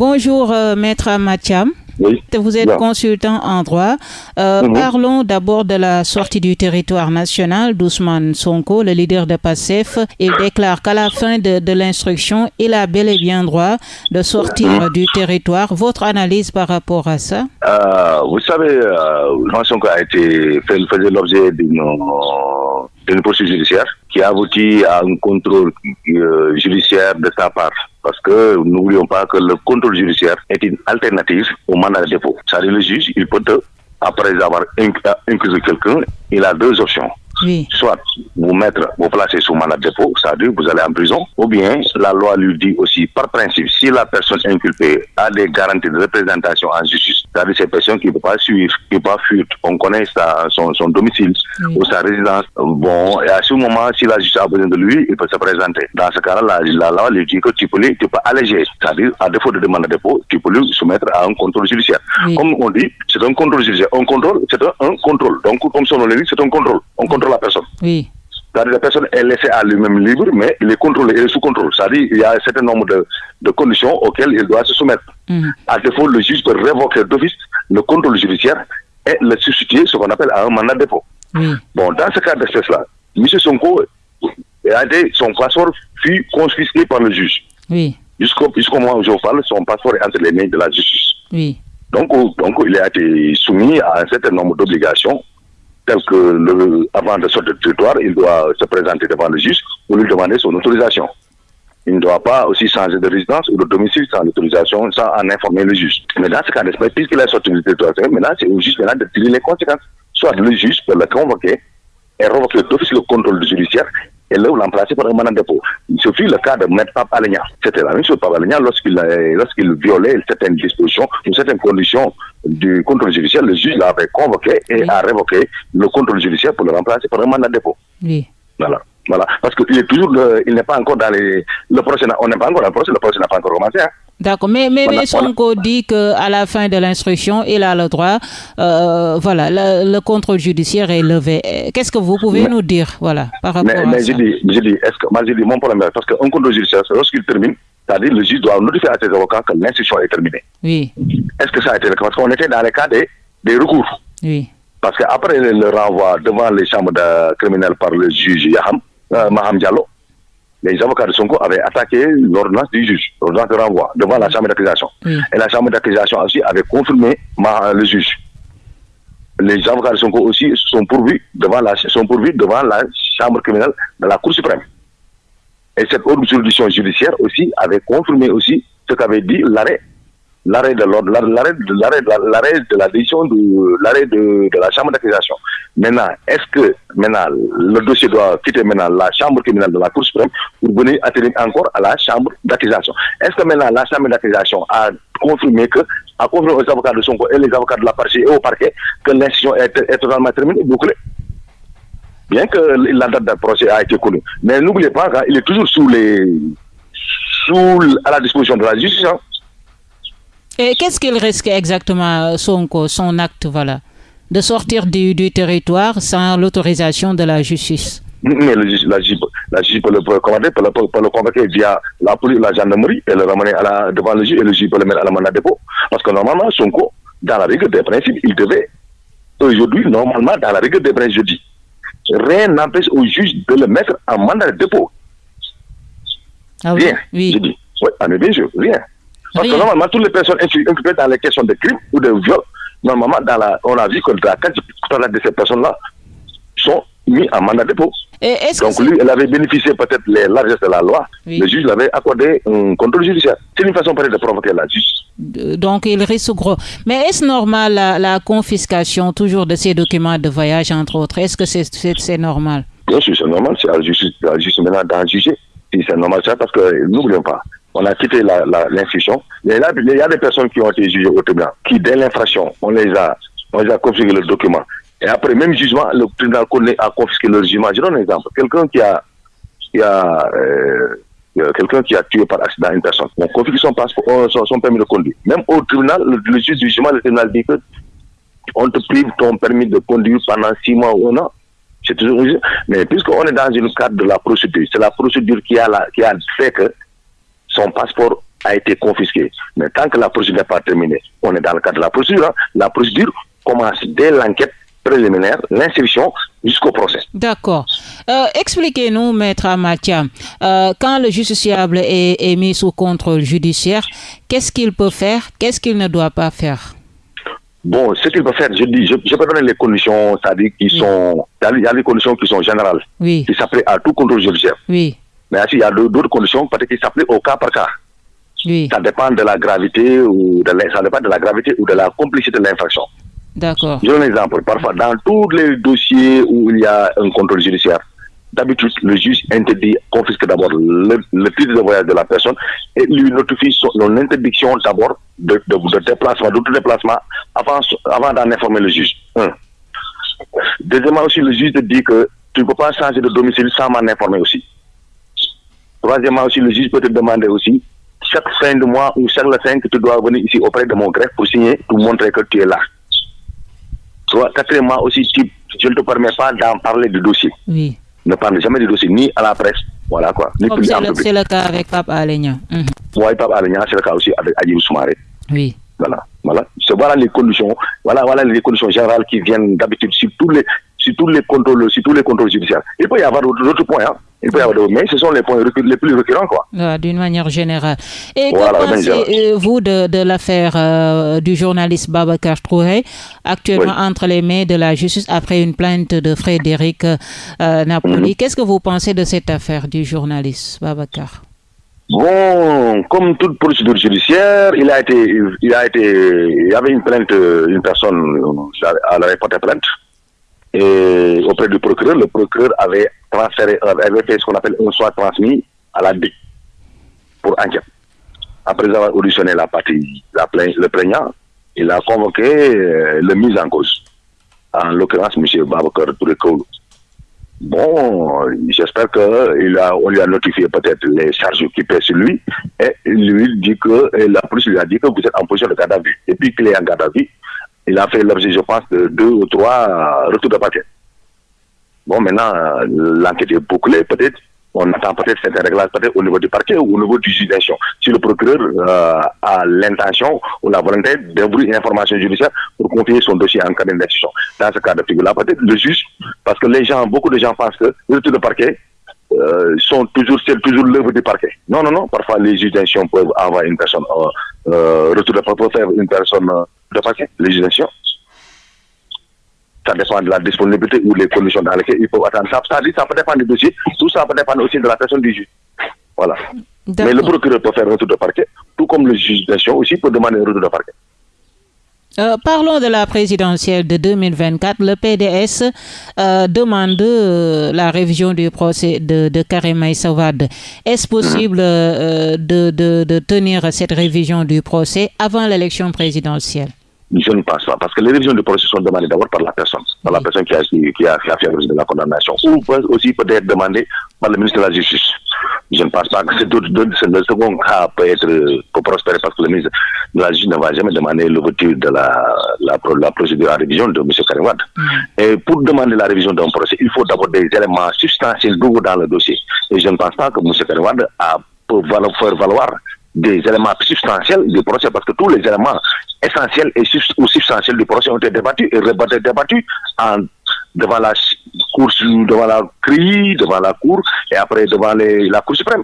Bonjour, euh, Maître Mathiam. Oui. Vous êtes consultant en droit. Euh, Mhm. Parlons d'abord de la sortie du territoire national d'Ousmane Sonko, le leader de PASSEF. Il déclare qu'à la fin de, de l'instruction, il a bel et bien droit de sortir du territoire. Votre analyse par rapport à ça? Euh, vous savez, euh, Ousmane Sonko a été fait, faisait l'objet d'une euh, d'une poursuite judiciaire qui a abouti à un contrôle euh, judiciaire de sa part. Parce que n'oublions pas que le contrôle judiciaire est une alternative au mandat de dépôt. C'est-à-dire le juge, il peut, après avoir inc- inclus quelqu'un, il a deux options. Oui. soit vous mettre, vous placer sous mandat de dépôt, c'est-à-dire vous allez en prison, ou bien la loi lui dit aussi, par principe, si la personne inculpée a des garanties de représentation en justice, c'est-à-dire ces personnes qui ne peuvent pas suivre, qui ne peuvent pas fuir, on connaît sa, son, son domicile Oui. ou sa résidence, bon, et à ce moment, si la justice a besoin de lui, il peut se présenter. Dans ce cas-là, la, la loi lui dit que tu peux, lui- tu peux alléger, c'est-à-dire, à défaut de demande de dépôt, tu peux lui soumettre à un contrôle judiciaire. Oui. Comme on dit, c'est un contrôle judiciaire. Un contrôle, c'est un, un contrôle. Donc, comme son nom l'indique, c'est un contrôle. On contrôle la personne. Oui. C'est-à-dire la personne est laissée à lui-même libre, mais il est contrôlé, il est sous contrôle. C'est-à-dire il y a un certain nombre de, de conditions auxquelles il doit se soumettre. Mhm. À défaut, le juge peut révoquer d'office le contrôle judiciaire et le substituer ce qu'on appelle à un mandat de dépôt. Bon, dans ce cas d'espèce-là, M. Sonko a été, son passeport fut confisqué par le juge. Oui. Jusqu'au moment où je vous parle, son passeport est entre les mains de la justice. Oui. Donc, donc, il a été soumis à un certain nombre d'obligations, telles que avant de sortir du territoire, il doit se présenter devant le juge pour lui demander son autorisation. Il ne doit pas aussi changer de résidence ou de domicile sans l'autorisation, sans en informer le juge. Mais dans ce cas d'espèce, puisqu'il est sorti du territoire, maintenant, c'est au juge maintenant de tirer les conséquences. Soit le juge peut le convoquer et révoquer d'office le contrôle judiciaire et le remplacer par un mandat de dépôt. Ce fut le cas de Maître Pape Alenia. C'était la même chose Pape Alenia lorsqu'il euh, lorsqu'il violait certaines dispositions ou certaines conditions du contrôle judiciaire, le juge l'avait convoqué et Oui. a révoqué le contrôle judiciaire pour le remplacer par un mandat de dépôt. Oui. Voilà. Voilà. Parce qu'il est toujours, le- il n'est pas encore dans les, le procès, on n'est pas encore dans le procès, le procès n'a pas encore commencé. hein. D'accord, mais, mais, Voilà, mais Sonko dit qu'à la fin de l'instruction, il a le droit, euh, voilà, le, le contrôle judiciaire est levé. Euh, Qu'est-ce que vous pouvez nous dire, voilà, par rapport à mais ça? je dis, je dis, est-ce que, moi je dis, mon problème parce qu'un contrôle judiciaire, lorsqu'il termine, c'est-à-dire le juge doit notifier à ses avocats que l'instruction est terminée. Oui, Est-ce que ça a été le cas? Parce qu'on était dans les cas des, des recours. oui, Parce qu'après le, le renvoi devant les chambres de criminelles par le juge Yaham, euh, Maham Diallo, les avocats de Sonko avaient attaqué l'ordonnance du juge, l'ordonnance de renvoi, devant la chambre d'accusation. Oui. Et la chambre d'accusation aussi avait confirmé Ma- le juge. Les avocats de Sonko aussi sont pourvus devant la, sont pourvus devant la chambre criminelle de la Cour suprême. Et cette autre juridiction judiciaire aussi avait confirmé aussi ce qu'avait dit l'arrêt l'arrêt de l'arrêt de la, décision de l'arrêt de, de la chambre d'accusation. Maintenant, est-ce que maintenant le dossier doit quitter maintenant la chambre criminelle de la Cour suprême pour venir atterrir encore à la chambre d'accusation? Est-ce que maintenant la chambre d'accusation a confirmé que a confirmé aux avocats de Sonko et les avocats de la partie et au parquet que l'institution est, totalement terminée, bouclée? Bien que la date de procès a été connue. Mais n'oubliez pas qu'il est toujours sous les sous à la disposition de la justice. hein. Et qu'est-ce qu'il risque exactement, Sonko, son acte, voilà, de sortir du, du territoire sans l'autorisation de la justice? Mais le la juge, la juge peut le commander, peut le, peut le convoquer via la police, la gendarmerie, et le ramener à la, devant le juge, et le juge peut le mettre à la mandat de dépôt. Parce que normalement, Sonko, dans la règle des principes, il devait, aujourd'hui, normalement, dans la règle des principes, je dis, rien n'empêche au juge de le mettre en mandat de dépôt. Ah oui, Rien, je oui, dis. Oui, bien sûr, rien. Parce Rien. que normalement, toutes les personnes incu- inculpées dans les questions de crime ou de viol, normalement, dans la, on a vu que la quasi-totalité de ces personnes-là sont mis en mandat de dépôt. Et Donc lui, elle avait bénéficié peut-être les largesses de la loi. Oui. Le juge l'avait accordé un contrôle judiciaire. C'est une façon peut-être de provoquer la justice. Donc, il risque gros. Mais est-ce normal la, la confiscation toujours de ces documents de voyage, entre autres? Est-ce que c'est c'est normal? Bien sûr, c'est normal, c'est à la justice, maintenant d'en juger. C'est normal, ça, parce que n'oublions pas, on a quitté la- la- l'instruction. Il, y a- des personnes qui ont été jugées au tribunal, qui dès l'infraction, on les a, on les a confisqué le document. Et après, même jugement, le tribunal a confisqué le jugement. Je donne un exemple. Quelqu'un qui a, qui a, euh, euh, quelqu'un qui a tué par accident une personne, on confisque son euh, son, son permis de conduire. Même au tribunal, le, juge du jugement, le tribunal dit que on te prive ton permis de conduire pendant six mois ou un an. C'est toujours. Mais puisqu'on est dans le cadre de la procédure, c'est la procédure la, qui a fait que son passeport a été confisqué. Mais tant que la procédure n'est pas terminée, on est dans le cadre de la procédure. Hein. La procédure commence dès l'enquête préliminaire, l'instruction jusqu'au procès. D'accord. Euh, expliquez-nous, maître Amatia, euh, quand le justiciable est, est, mis sous contrôle judiciaire, qu'est-ce qu'il peut faire, qu'est-ce qu'il ne doit pas faire? Bon, ce qu'il peut faire, je dis, je, je peux donner les conditions, c'est-à-dire qui sont, il y a des conditions qui sont générales, oui. qui s'appliquent à tout contrôle judiciaire. Oui. Mais il y a d'autres conditions qui s'appliquent au cas par cas. Oui. Ça dépend de la gravité ou de la, ça dépend de la gravité ou de la complicité de l'infraction. D'accord. Je donne un exemple. Parfois, dans tous les dossiers où il y a un contrôle judiciaire, d'habitude, le juge interdit, confisque d'abord le, le, titre de voyage de la personne et lui notifie son interdiction d'abord de, de, de, déplacement, tout déplacement avant, avant d'en informer le juge. Deuxièmement aussi, le juge te dit que tu ne peux pas changer de domicile sans m'en informer aussi. Troisièmement aussi, le juge peut te demander aussi, chaque fin de mois ou chaque le fin que tu dois venir ici auprès de mon greffe pour signer, pour montrer que tu es là. Soit, quatrièmement aussi, tu, je ne te permets pas d'en parler du dossier. Oui. Ne parle jamais du dossier, ni à la presse, voilà quoi. Ni Comme c'est le, cas avec Pape Alignan. Mm -hmm. Oui, Pape Alignan, c'est le cas aussi avec Adjim Soumaré. Oui. Voilà, voilà. Voilà les conditions, voilà, voilà les conditions générales qui viennent d'habitude sur tous les, sur tous les contrôles, sur tous les contrôles judiciaires. Il peut y avoir d'autres points, hein. Il peut y avoir d'autres, mais ce sont les points les plus récurrents, quoi. D'une manière générale. Et voilà, que pensez-vous de, de l'affaire euh, du journaliste Babacar Trouhé, actuellement oui. entre les mains de la justice après une plainte de Frédéric euh, Napoli? -hmm. Qu'est-ce que vous pensez de cette affaire du journaliste Babacar? Bon, comme toute procédure judiciaire, il a été, il a été, il y avait une plainte, une personne, elle avait porté plainte. Et auprès du procureur, le procureur avait transféré, avait fait ce qu'on appelle un soit transmis à la DIC pour enquête. Après avoir auditionné la partie, la le plaignant, il a convoqué le mise en cause. En l'occurrence, M. Babacar Touré Bon, j'espère que il a, on lui a notifié peut-être les charges qui pèsent sur lui et lui dit que, la police lui a dit que vous êtes en position de garde à vue. Et puis qu'il est en garde à vue, il a fait l'objet, je pense, de deux ou trois retours de parquet. Bon, maintenant, l'enquête est bouclée, peut-être. On attend peut-être certains réglages, peut-être au niveau du parquet ou au niveau du juge d'instruction. Si le procureur euh, a l'intention ou la volonté d'ouvrir une information judiciaire pour confier son dossier en cabinet d'instruction. Dans ce cas de figure-là, peut-être le juge, parce que les gens, beaucoup de gens pensent que les retours de parquet euh, sont toujours, toujours l'œuvre du parquet. Non, non, non. Parfois, les juges peuvent avoir une personne, euh, euh, retour de parquet, une personne de juges d'instruction ça dépend de la disponibilité ou les conditions dans lesquelles il faut attendre. Ça, ça, ça peut dépendre du dossier, tout ça peut dépendre aussi de la personne du juge. Voilà. Mais le procureur peut faire un retour de parquet, tout comme le juge d'instruction aussi peut demander un retour de parquet. Euh, parlons de la présidentielle de 2024. Le PDS euh, demande euh, la révision du procès de, de Karim. Est-ce possible de, de, de tenir cette révision du procès avant l'élection présidentielle? Je ne pense pas, parce que les révisions du procès sont demandées d'abord par la personne, par la personne qui a, qui, a, fait de la condamnation, ou aussi peut être demandée par le ministre de la Justice. Je ne pense pas que le second cas peut être pour prospérer parce que le ministre de la Justice ne va jamais demander l'ouverture de la, la, la, procédure à révision de M. Karim Wade. Mm. Et pour demander la révision d'un procès, il faut d'abord des éléments substantiels dans le dossier. Et je ne pense pas que M. Karim Wade a pour faire valoir des éléments substantiels du procès parce que tous les éléments essentiels et ou substantiels du procès ont été débattus et rebattus, débattus devant la cour, devant la CRI, devant la cour et après devant les, la cour suprême.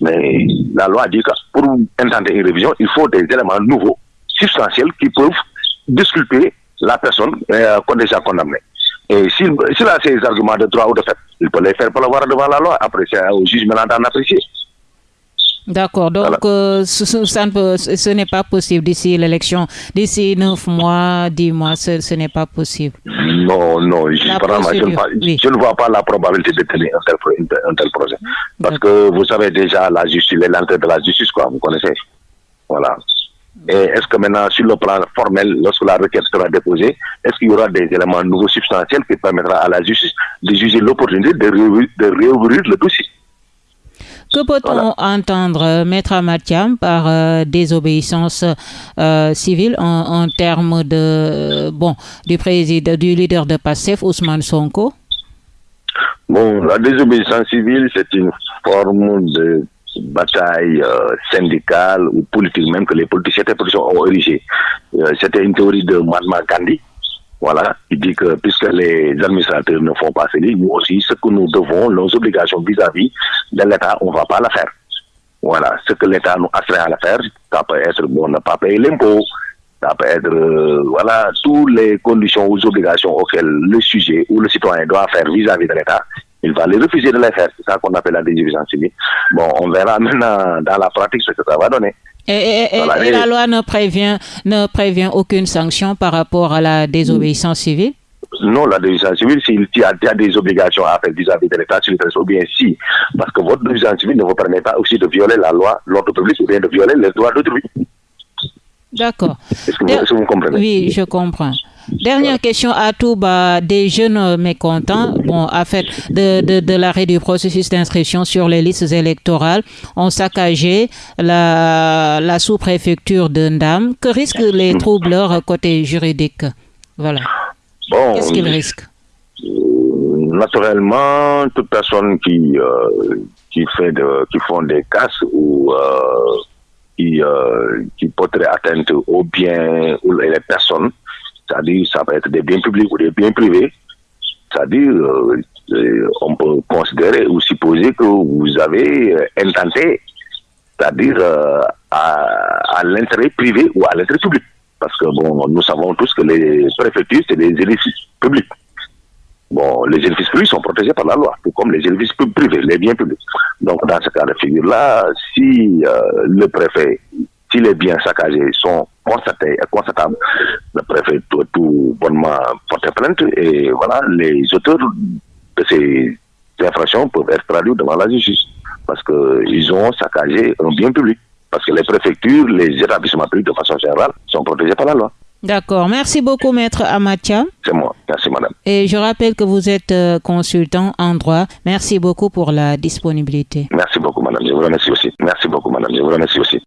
Mais la loi dit que pour intenter une révision, il faut des éléments nouveaux, substantiels, qui peuvent disculper la personne euh, déjà condamnée. Et s'il si a ces arguments de droit ou de fait, il peut les faire pour voir devant la loi. Après, c'est au juge maintenant d'en apprécier. D'accord, donc voilà. euh, ce, ça ne peut, ce n'est pas possible d'ici l'élection, d'ici neuf mois, dix mois, ce, ce n'est pas possible. Non, non, je, je, ne, oui. je, ne vois pas la probabilité de tenir un tel, un tel projet. Parce que vous savez déjà la justice, lenteurs de la justice, quoi, vous connaissez. Voilà. Et est-ce que maintenant, sur le plan formel, lorsque la requête sera déposée, est-ce qu'il y aura des éléments nouveaux substantiels qui permettra à la justice de juger l'opportunité de, réouvrir, de réouvrir le dossier? Que peut-on voilà. entendre, Maître Amatiam, par euh, désobéissance euh, civile en, en, termes de, bon, du président, du leader de PASSEF, Ousmane Sonko? Bon, la désobéissance civile, c'est une forme de bataille euh, syndicale ou politique même que les politiciens ont érigé. Euh, c'était une théorie de Mahatma Gandhi. Voilà, il dit que puisque les administrateurs ne font pas cela, nous aussi, ce que nous devons, nos obligations vis-à-vis de l'État, on ne va pas la faire. Voilà, ce que l'État nous astreint à la faire, ça peut être bon, ne pas payer l'impôt, ça peut être, euh, voilà, toutes les conditions ou obligations auxquelles le sujet ou le citoyen doit faire vis-à-vis de l'État, il va les refuser de les faire. C'est ça qu'on appelle la désobéissance civile. Bon, on verra maintenant dans la pratique ce que ça va donner. Et, la loi ne prévient, ne prévient aucune sanction par rapport à la désobéissance civile? Non, la désobéissance civile, s'il y, a des obligations à faire vis-à-vis de l'État, ou bien si, parce que votre désobéissance civile ne vous permet pas aussi de violer la loi, l'ordre public, ou bien de violer les droits d'autrui. D'accord. Est-ce que, vous comprenez? Oui, je comprends. Dernière question à tout bas des jeunes mécontents. Bon, en fait, de, de, l'arrêt du processus d'inscription sur les listes électorales ont saccagé la, la sous-préfecture de Ndam. Que risquent les troubleurs côté juridique? Voilà. Bon, Qu'est-ce qu'ils risquent? euh, Naturellement, toute personne qui, euh, qui, fait de, qui font des casses ou euh, qui, qui porterait atteinte aux biens ou les personnes, c'est-à-dire ça peut être des biens publics ou des biens privés, c'est-à-dire on peut considérer ou supposer que vous avez intenté, c'est-à-dire à, à l'intérêt privé ou à l'intérêt public. Parce que bon, nous savons tous que les préfectures, c'est des édifices publics. Bon, les édifices publics sont protégés par la loi, tout comme les édifices privés, les biens publics. Donc, dans ce cas de figure-là, si euh, le préfet, si les biens saccagés sont et constatables, le préfet doit tout bonnement porter plainte et voilà, les auteurs de ces infractions peuvent être traduits devant la justice parce qu'ils ont saccagé un bien public parce que les préfectures, les établissements publics de façon générale sont protégés par la loi. D'accord. Merci beaucoup, Maître Amatia. C'est moi. Merci, madame. Et je rappelle que vous êtes euh, consultant en droit. Merci beaucoup pour la disponibilité. Merci beaucoup, madame. Je vous remercie aussi. Merci beaucoup, madame. Je vous remercie aussi.